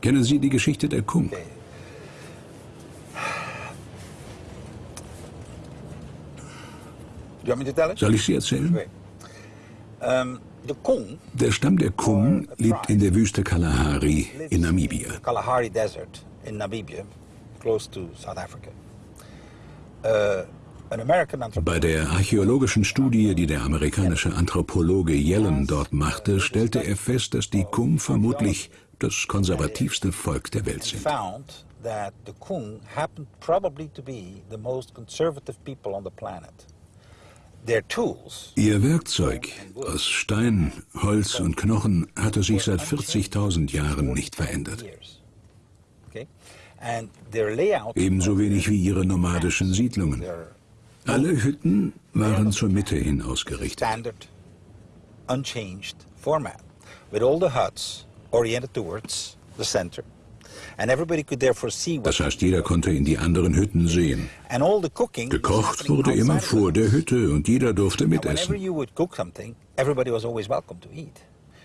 Kennen Sie die Geschichte der Kung? Soll ich sie erzählen? Der Stamm der Kung lebt in der Wüste Kalahari in Namibia. Uh, Bei der archäologischen Studie, die der amerikanische Anthropologe Yellen dort machte, stellte er fest, dass die Kung vermutlich das konservativste Volk der Welt sind. Ihr Werkzeug aus Stein, Holz und Knochen hatte sich seit 40.000 Jahren nicht verändert. Ebenso wenig wie ihre nomadischen Siedlungen. Alle Hütten waren zur Mitte hin ausgerichtet. standard, unchanged format, with all the huts oriented towards the center. And everybody could therefore see what Das heißt, jeder konnte in die anderen Hütten sehen. and all the cooking was Gekocht wurde immer vor der Hütte und jeder durfte mitessen. you would cook something, everybody was always welcome to eat.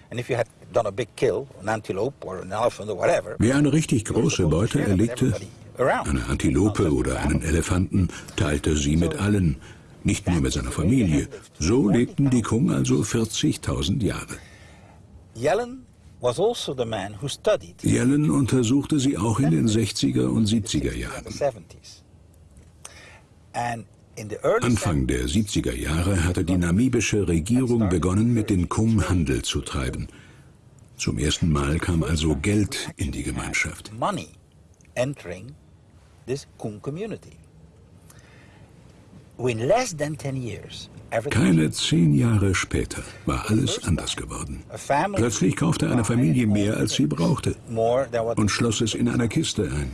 And if you had done a big kill, an antelope or an elephant or whatever, Wer eine richtig große Beute erlegte, eine Antilope oder einen Elefanten, teilte sie mit allen, nicht nur mit seiner Familie. So lebten die Kung also 40.000 Jahre. Yellen was also Yellen untersuchte sie auch in den 60er und 70er Jahren. the 70s. And in the early Anfang der 70er Jahre hatte die namibische Regierung begonnen, mit den Kum Handel zu treiben. Zum ersten Mal kam also Geld in die Gemeinschaft. Keine zehn Jahre später war alles anders geworden. Plötzlich kaufte eine Familie mehr, als sie brauchte und schloss es in einer Kiste ein.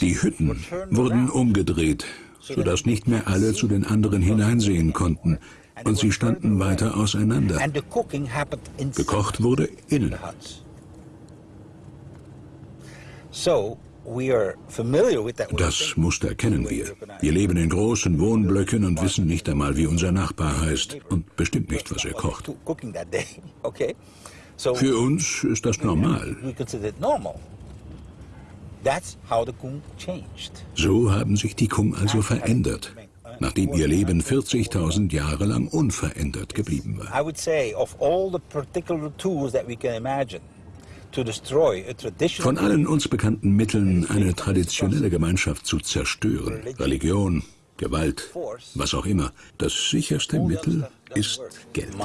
Die Hütten wurden umgedreht, sodass nicht mehr alle zu den anderen hineinsehen konnten und sie standen weiter auseinander. Gekocht wurde innen. the huts. So we are familiar with that. way of Das. Muster kennen wir. Wir leben in großen Wohnblöcken und wissen nicht einmal, wie unser Nachbar heißt und bestimmt nicht, was er kocht. Für uns ist das normal. we consider it normal. That's how the Kung changed. So haben sich die Kung also verändert, nachdem ihr Leben 40.000 Jahre lang unverändert geblieben war. Von allen uns bekannten Mitteln, eine traditionelle Gemeinschaft zu zerstören, Religion, Gewalt, was auch immer, das sicherste Mittel ist. Geld.